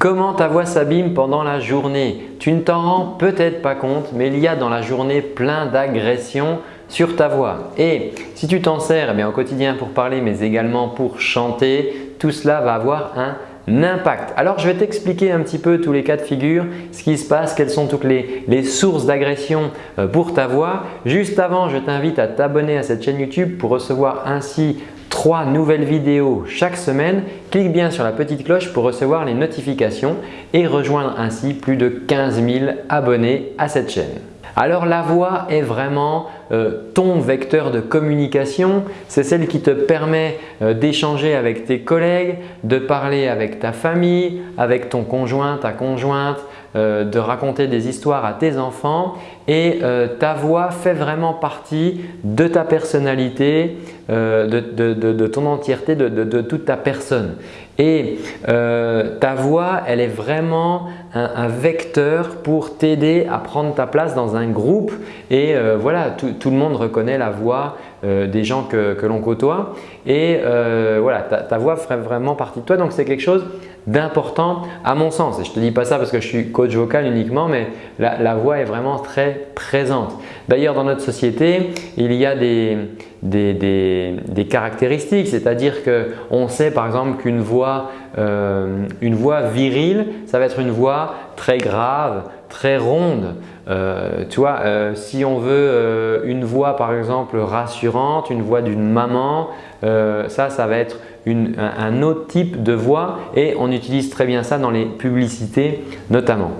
Comment ta voix s'abîme pendant la journée? Tu ne t'en rends peut-être pas compte, mais il y a dans la journée plein d'agressions sur ta voix. Et si tu t'en sers eh au quotidien pour parler, mais également pour chanter, tout cela va avoir un impact. Alors, je vais t'expliquer un petit peu tous les cas de figure, ce qui se passe, quelles sont toutes les, les sources d'agression euh, pour ta voix. Juste avant, je t'invite à t'abonner à cette chaîne YouTube pour recevoir ainsi trois nouvelles vidéos chaque semaine. Clique bien sur la petite cloche pour recevoir les notifications et rejoindre ainsi plus de 15 000 abonnés à cette chaîne. Alors la voix est vraiment euh, ton vecteur de communication, c'est celle qui te permet euh, d'échanger avec tes collègues, de parler avec ta famille, avec ton conjoint, ta conjointe, euh, de raconter des histoires à tes enfants. Et ta voix fait vraiment partie de ta personnalité, de, ton entièreté, de, toute ta personne. Et ta voix, elle est vraiment un, vecteur pour t'aider à prendre ta place dans un groupe. Et voilà, tout, le monde reconnaît la voix euh, des gens que, l'on côtoie et euh, voilà, ta, voix ferait vraiment partie de toi. Donc, c'est quelque chose d'important à mon sens. Et je ne te dis pas ça parce que je suis coach vocal uniquement, mais la, voix est vraiment très présente. D'ailleurs, dans notre société, il y a des, des, caractéristiques, c'est-à-dire qu'on sait par exemple qu'une voix, euh, voix virile, ça va être une voix très grave, très ronde. Euh, tu vois, si on veut une voix par exemple rassurante, une voix d'une maman, ça, ça va être un, autre type de voix et on utilise très bien ça dans les publicités notamment.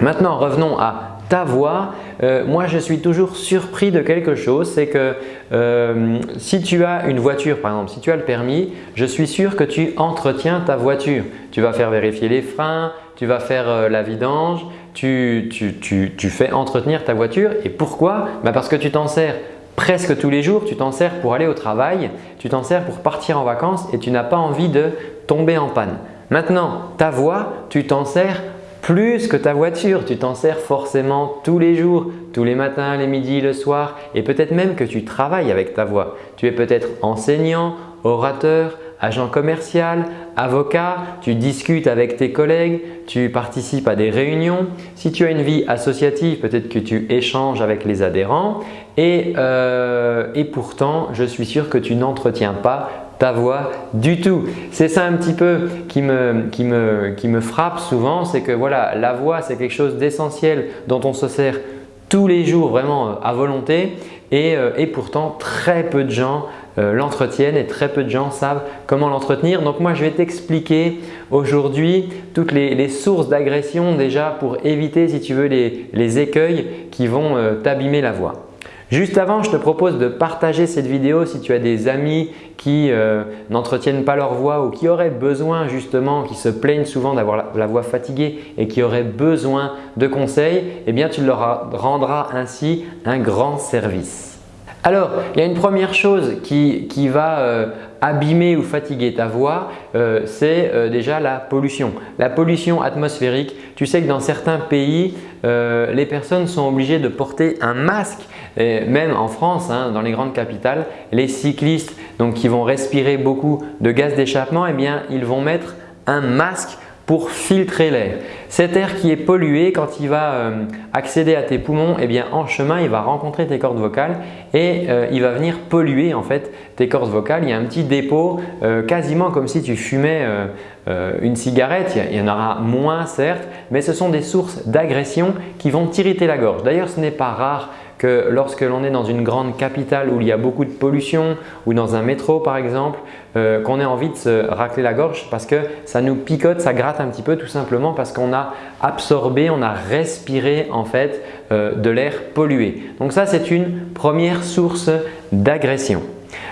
Maintenant, revenons à ta voix. moi, je suis toujours surpris de quelque chose, c'est que si tu as une voiture par exemple, si tu as le permis, je suis sûr que tu entretiens ta voiture. Tu vas faire vérifier les freins, tu vas faire la vidange, tu, fais entretenir ta voiture. Et pourquoi? Bah, Parce que tu t'en sers presque tous les jours, tu t'en sers pour aller au travail, tu t'en sers pour partir en vacances et tu n'as pas envie de tomber en panne. Maintenant, ta voix, tu t'en sers plus que ta voiture, tu t'en sers forcément tous les jours, tous les matins, les midis, le soir et peut-être même que tu travailles avec ta voix. Tu es peut-être enseignant, orateur, agent commercial, avocat, tu discutes avec tes collègues, tu participes à des réunions. Si tu as une vie associative, peut-être que tu échanges avec les adhérents et, euh, pourtant, je suis sûr que tu n'entretiens pas ta voix du tout. C'est ça un petit peu qui me frappe souvent, c'est que voilà, la voix c'est quelque chose d'essentiel dont on se sert tous les jours vraiment euh, à volonté et, euh, et pourtant très peu de gens euh, l'entretiennent et très peu de gens savent comment l'entretenir. Donc moi je vais t'expliquer aujourd'hui toutes les, sources d'agression déjà pour éviter si tu veux les, écueils qui vont euh, t'abîmer la voix. Juste avant, je te propose de partager cette vidéo si tu as des amis qui euh, n'entretiennent pas leur voix ou qui auraient besoin justement, qui se plaignent souvent d'avoir la, voix fatiguée et qui auraient besoin de conseils, eh bien tu leur rendras ainsi un grand service. Alors, il y a une première chose qui, va euh, abîmer ou fatiguer ta voix, euh, c'est euh, déjà la pollution. La pollution atmosphérique, tu sais que dans certains pays, les personnes sont obligées de porter un masque. Même en France, hein, dans les grandes capitales, les cyclistes qui vont respirer beaucoup de gaz d'échappement, eh ils vont mettre un masque pour filtrer l'air. Cet air qui est pollué, quand il va euh, accéder à tes poumons, eh bien en chemin, il va rencontrer tes cordes vocales et euh, il va venir polluer en fait tes cordes vocales. Il y a un petit dépôt, euh, quasiment comme si tu fumais une cigarette. Il y en aura moins certes, mais ce sont des sources d'agression qui vont t'irriter la gorge. D'ailleurs, ce n'est pas rare que lorsque l'on est dans une grande capitale où il y a beaucoup de pollution ou dans un métro par exemple, euh, qu'on ait envie de se racler la gorge parce que ça nous picote, ça gratte un petit peu tout simplement parce qu'on a absorbé, on a respiré en fait euh, de l'air pollué. Donc ça c'est une première source d'agression.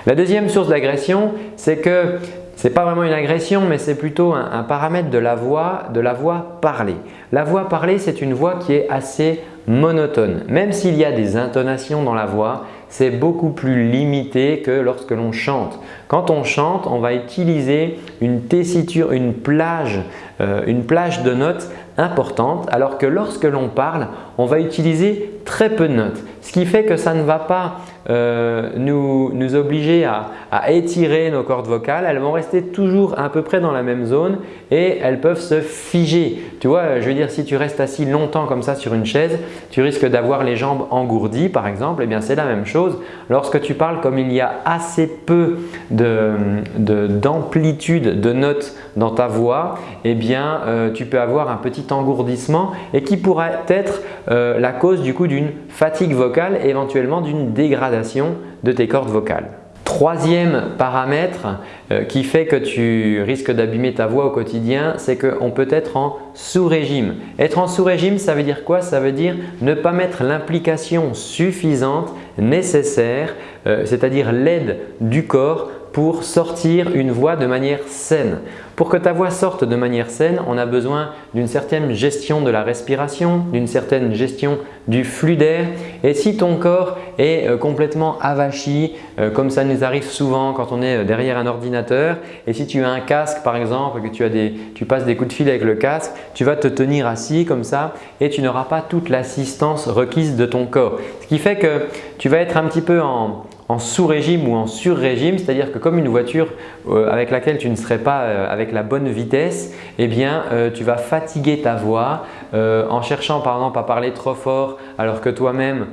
La deuxième source d'agression, c'est que n'est pas vraiment une agression, mais c'est plutôt un, un, paramètre de la voix, de la voix parlée. La voix parlée, c'est une voix qui est assez monotone. Même s'il y a des intonations dans la voix, c'est beaucoup plus limité que lorsque l'on chante. Quand on chante, on va utiliser une tessiture, une plage, euh, de notes importante alors que lorsque l'on parle, on va utiliser très peu de notes. Ce qui fait que ça ne va pas euh, nous, nous, obliger à, étirer nos cordes vocales. Elles vont rester toujours à peu près dans la même zone et elles peuvent se figer. Tu vois, je veux dire si tu restes assis longtemps comme ça sur une chaise, tu risques d'avoir les jambes engourdies par exemple. Eh bien c'est la même chose. Lorsque tu parles comme il y a assez peu d'amplitude de, de, notes dans ta voix, eh bien euh, tu peux avoir un petit engourdissement et qui pourrait être euh, la cause du coup d'une fatigue vocale éventuellement d'une dégradation de tes cordes vocales. Troisième paramètre euh, qui fait que tu risques d'abîmer ta voix au quotidien, c'est qu'on peut être en sous-régime. Être en sous-régime, ça veut dire quoi? Ça veut dire ne pas mettre l'implication suffisante, nécessaire, euh, c'est-à-dire l'aide du corps pour sortir une voix de manière saine. Pour que ta voix sorte de manière saine, on a besoin d'une certaine gestion de la respiration, d'une certaine gestion du flux d'air et si ton corps est euh, complètement avachi euh, comme ça nous arrive souvent quand on est euh, derrière un ordinateur et si tu as un casque par exemple que tu, as des, tu passes des coups de fil avec le casque, tu vas te tenir assis comme ça et tu n'auras pas toute l'assistance requise de ton corps. Ce qui fait que tu vas être un petit peu en, en sous-régime ou en sur-régime, c'est-à-dire que comme une voiture euh, avec laquelle tu ne serais pas euh, avec la bonne vitesse, eh bien euh, tu vas fatiguer ta voix en cherchant par exemple à parler trop fort alors que toi-même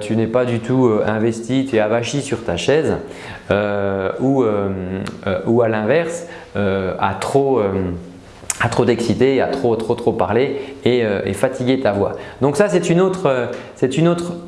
tu n'es pas du tout investi, tu es avachi sur ta chaise ou, à l'inverse à trop à à trop trop trop parler et, fatiguer ta voix. Donc ça c'est une autre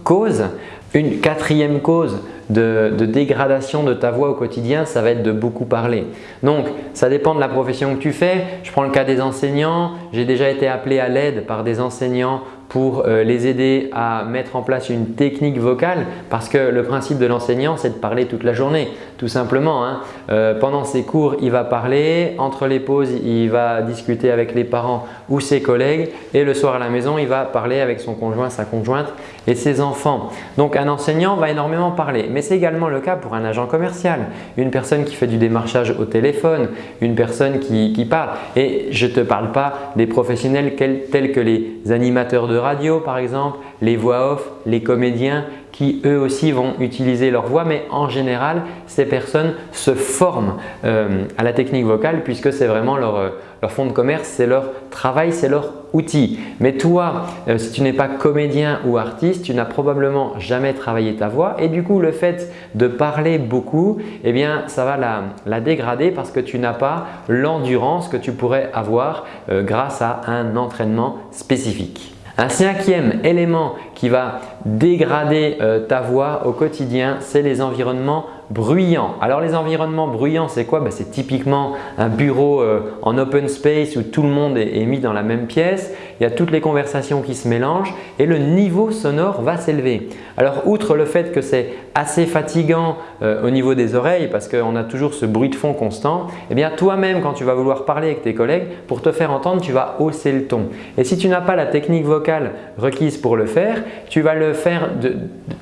cause. Une quatrième cause de, dégradation de ta voix au quotidien, ça va être de beaucoup parler. Donc, ça dépend de la profession que tu fais. Je prends le cas des enseignants. J'ai déjà été appelé à l'aide par des enseignants pour euh, les aider à mettre en place une technique vocale parce que le principe de l'enseignant c'est de parler toute la journée tout simplement. Hein. Euh, pendant ses cours il va parler, entre les pauses il va discuter avec les parents ou ses collègues et le soir à la maison il va parler avec son conjoint, sa conjointe et ses enfants. Donc un enseignant va énormément parler mais c'est également le cas pour un agent commercial, une personne qui fait du démarchage au téléphone, une personne qui, qui parle et je ne te parle pas des professionnels tels que les animateurs de radio par exemple, les voix off, les comédiens qui eux aussi vont utiliser leur voix mais en général ces personnes se forment euh, à la technique vocale puisque c'est vraiment leur, euh, leur, fond de commerce, c'est leur travail, c'est leur outil. Mais toi, euh, si tu n'es pas comédien ou artiste, tu n'as probablement jamais travaillé ta voix et du coup le fait de parler beaucoup, eh bien ça va la dégrader parce que tu n'as pas l'endurance que tu pourrais avoir grâce à un entraînement spécifique. Un cinquième élément qui va dégrader euh, ta voix au quotidien, c'est les environnements bruyants. Alors les environnements bruyants, c'est quoi? Ben, C'est typiquement un bureau euh, en open space où tout le monde est, mis dans la même pièce. Il y a toutes les conversations qui se mélangent et le niveau sonore va s'élever. Alors outre le fait que c'est assez fatigant euh, au niveau des oreilles parce qu'on a toujours ce bruit de fond constant, eh bien toi-même quand tu vas vouloir parler avec tes collègues, pour te faire entendre, tu vas hausser le ton. Et si tu n'as pas la technique vocale requise pour le faire, tu vas le faire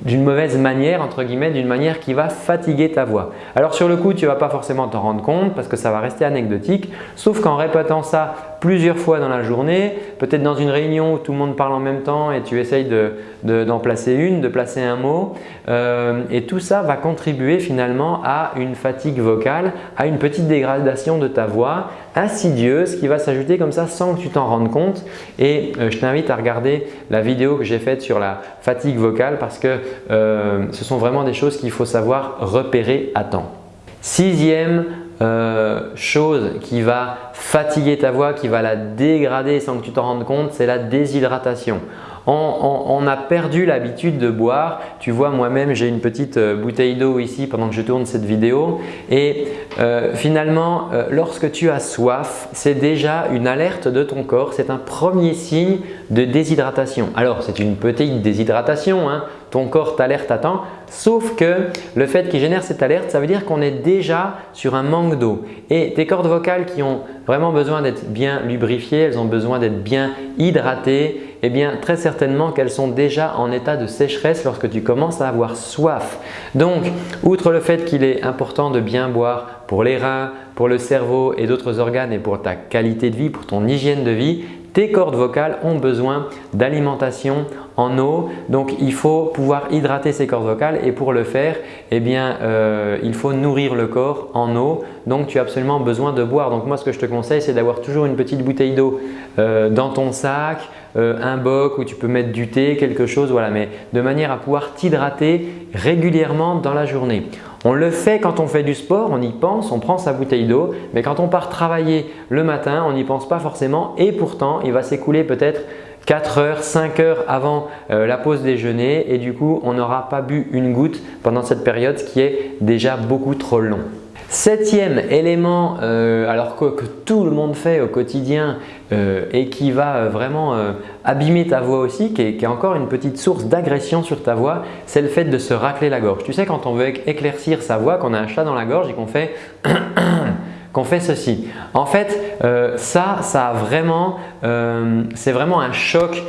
d'une mauvaise manière, entre guillemets, d'une manière qui va fatiguer ta voix. Alors sur le coup, tu ne vas pas forcément t'en rendre compte parce que ça va rester anecdotique, sauf qu'en répétant ça plusieurs fois dans la journée, peut-être dans une réunion où tout le monde parle en même temps et tu essayes d'en placer une, de placer un mot. Euh, et tout ça va contribuer finalement à une fatigue vocale, à une petite dégradation de ta voix insidieuse qui va s'ajouter comme ça sans que tu t'en rendes compte. Et euh, je t'invite à regarder la vidéo que j'ai faite sur la fatigue vocale parce que euh, ce sont vraiment des choses qu'il faut savoir repérer à temps. Sixième chose qui va fatiguer ta voix, qui va la dégrader sans que tu t'en rendes compte, c'est la déshydratation. On, a perdu l'habitude de boire. Tu vois, moi-même, j'ai une petite euh, bouteille d'eau ici pendant que je tourne cette vidéo. Et euh, finalement, euh, lorsque tu as soif, c'est déjà une alerte de ton corps. C'est un premier signe de déshydratation. Alors, c'est une petite déshydratation. Hein ton corps t'alerte à temps. Sauf que le fait qu'il génère cette alerte, ça veut dire qu'on est déjà sur un manque d'eau. Et tes cordes vocales qui ont vraiment besoin d'être bien lubrifiées, elles ont besoin d'être bien hydratées eh bien très certainement qu'elles sont déjà en état de sécheresse lorsque tu commences à avoir soif. Donc, outre le fait qu'il est important de bien boire pour les reins, pour le cerveau et d'autres organes et pour ta qualité de vie, pour ton hygiène de vie, tes cordes vocales ont besoin d'alimentation en eau. Donc, il faut pouvoir hydrater ces cordes vocales et pour le faire, eh bien, euh, il faut nourrir le corps en eau. Donc, tu as absolument besoin de boire. Donc, moi, ce que je te conseille, c'est d'avoir toujours une petite bouteille d'eau euh, dans ton sac, euh, un boc où tu peux mettre du thé, quelque chose, voilà, mais de manière à pouvoir t'hydrater régulièrement dans la journée. On le fait quand on fait du sport, on y pense, on prend sa bouteille d'eau, mais quand on part travailler le matin, on n'y pense pas forcément et pourtant il va s'écouler peut-être 4 heures, 5 heures avant euh, la pause déjeuner et du coup on n'aura pas bu une goutte pendant cette période qui est déjà beaucoup trop long. Septième élément, euh, alors que, tout le monde fait au quotidien euh, et qui va euh, vraiment abîmer ta voix aussi, qui est, encore une petite source d'agression sur ta voix, c'est le fait de se racler la gorge. Tu sais quand on veut éclaircir sa voix, qu'on a un chat dans la gorge et qu'on fait qu'on fait ceci. En fait, ça, ça a vraiment, c'est vraiment un choc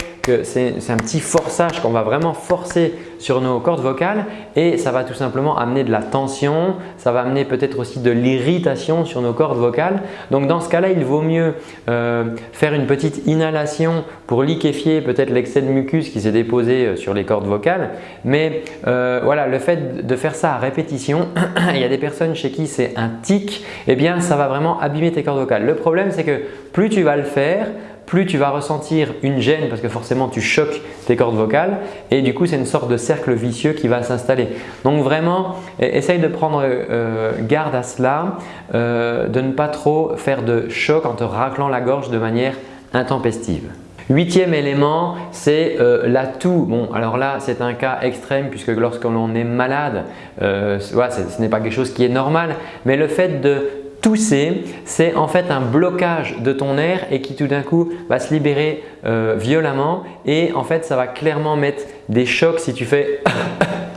c'est un petit forçage qu'on va vraiment forcer sur nos cordes vocales et ça va tout simplement amener de la tension, ça va amener peut-être aussi de l'irritation sur nos cordes vocales. Donc dans ce cas-là, il vaut mieux euh, faire une petite inhalation pour liquéfier peut-être l'excès de mucus qui s'est déposé euh, sur les cordes vocales. Mais euh, voilà, le fait de faire ça à répétition, il y a des personnes chez qui c'est un tic, eh bien ça va vraiment abîmer tes cordes vocales. Le problème c'est que plus tu vas le faire, plus tu vas ressentir une gêne parce que forcément tu choques tes cordes vocales et du coup c'est une sorte de cercle vicieux qui va s'installer. Donc vraiment e-, essaye de prendre euh, garde à cela, euh, de ne pas trop faire de choc en te raclant la gorge de manière intempestive. Huitième élément, c'est euh, la toux. Bon, alors là, c'est un cas extrême puisque lorsque l'on est malade, ce n'est pas quelque chose qui est normal, mais le fait de Tousser, c'est en fait un blocage de ton air et qui tout d'un coup va se libérer euh, violemment et en fait ça va clairement mettre des chocs si tu fais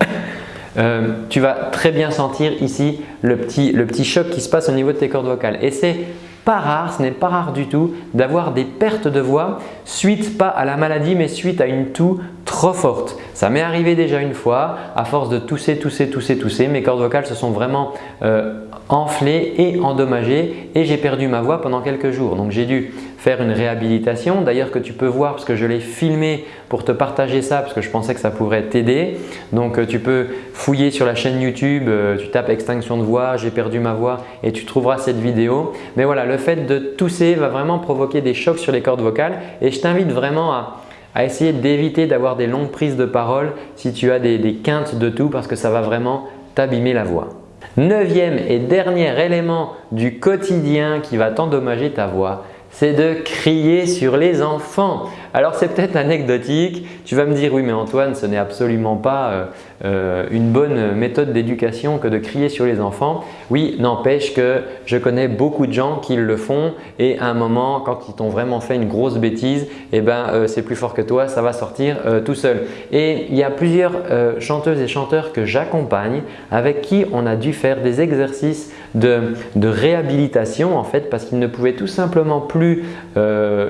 euh, tu vas très bien sentir ici le petit, le petit choc qui se passe au niveau de tes cordes vocales et c'est pas rare, ce n'est pas rare du tout d'avoir des pertes de voix suite pas à la maladie mais suite à une toux trop forte. Ça m'est arrivé déjà une fois, à force de tousser, tousser, tousser, tousser, mes cordes vocales se sont vraiment euh, enflées et endommagées et j'ai perdu ma voix pendant quelques jours. Donc j'ai dû faire une réhabilitation. D'ailleurs que tu peux voir parce que je l'ai filmé pour te partager ça parce que je pensais que ça pourrait t'aider. Donc euh, tu peux fouiller sur la chaîne YouTube, euh, tu tapes extinction de voix, j'ai perdu ma voix et tu trouveras cette vidéo. Mais voilà, le fait de tousser va vraiment provoquer des chocs sur les cordes vocales et je t'invite vraiment à, essayer d'éviter d'avoir des longues prises de parole si tu as des, des quintes de tout parce que ça va vraiment t'abîmer la voix. Neuvième et dernier élément du quotidien qui va t'endommager ta voix, c'est de crier sur les enfants. Alors c'est peut-être anecdotique, tu vas me dire oui mais Antoine ce n'est absolument pas euh, euh, une bonne méthode d'éducation que de crier sur les enfants. Oui, n'empêche que je connais beaucoup de gens qui le font et à un moment quand ils t'ont vraiment fait une grosse bêtise, eh ben, euh, c'est plus fort que toi, ça va sortir tout seul. Et il y a plusieurs chanteuses et chanteurs que j'accompagne avec qui on a dû faire des exercices de, réhabilitation en fait parce qu'ils ne pouvaient tout simplement plus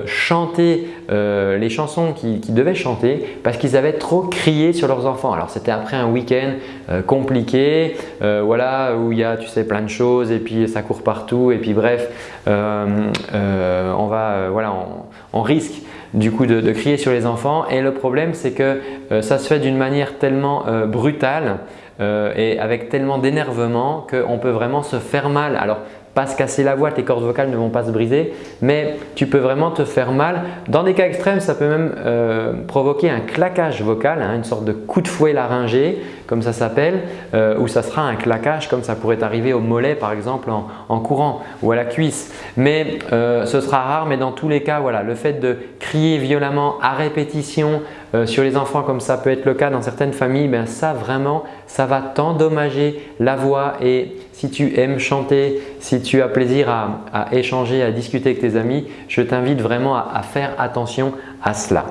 chanter euh, les chansons qu'ils devaient chanter parce qu'ils avaient trop crié sur leurs enfants. Alors c'était après un week-end euh, compliqué, euh, voilà, où il y a tu sais plein de choses et puis ça court partout et puis bref, on va voilà, on, risque du coup de, crier sur les enfants et le problème c'est que ça se fait d'une manière tellement brutale et avec tellement d'énervement qu'on peut vraiment se faire mal. Alors pas se casser la voix, tes cordes vocales ne vont pas se briser, mais tu peux vraiment te faire mal. Dans des cas extrêmes, ça peut même euh, provoquer un claquage vocal, hein, une sorte de coup de fouet laryngé, comme ça s'appelle, euh, ou ça sera un claquage comme ça pourrait arriver au mollet par exemple en, courant ou à la cuisse. Mais euh, ce sera rare, mais dans tous les cas, voilà, le fait de crier violemment à répétition sur les enfants comme ça peut être le cas dans certaines familles, ben ça vraiment, ça va t'endommager la voix et si tu aimes chanter, si tu as plaisir à, échanger, à discuter avec tes amis, je t'invite vraiment à, faire attention à cela.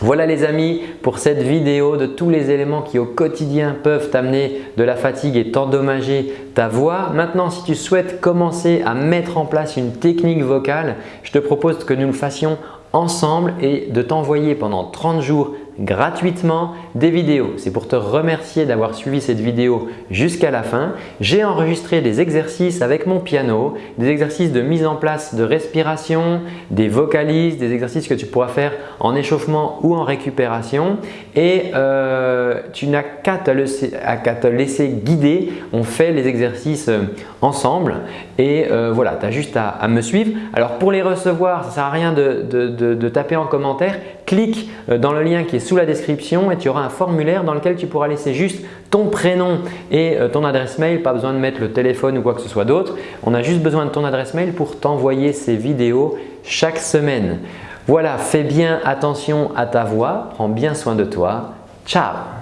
Voilà les amis pour cette vidéo de tous les éléments qui au quotidien peuvent t'amener de la fatigue et t'endommager ta voix. Maintenant, si tu souhaites commencer à mettre en place une technique vocale, je te propose que nous le fassions ensemble et de t'envoyer pendant 30 jours gratuitement des vidéos. C'est pour te remercier d'avoir suivi cette vidéo jusqu'à la fin. J'ai enregistré des exercices avec mon piano, des exercices de mise en place de respiration, des vocalises, des exercices que tu pourras faire en échauffement ou en récupération et euh, tu n'as qu'à te, laisser guider. On fait les exercices euh, ensemble et euh, voilà, tu as juste à, me suivre. Alors pour les recevoir, ça ne sert à rien de, de taper en commentaire. Clique dans le lien qui est sous la description et tu auras un formulaire dans lequel tu pourras laisser juste ton prénom et euh, ton adresse mail. Pas besoin de mettre le téléphone ou quoi que ce soit d'autre. On a juste besoin de ton adresse mail pour t'envoyer ces vidéos chaque semaine. Voilà, fais bien attention à ta voix, prends bien soin de toi. Ciao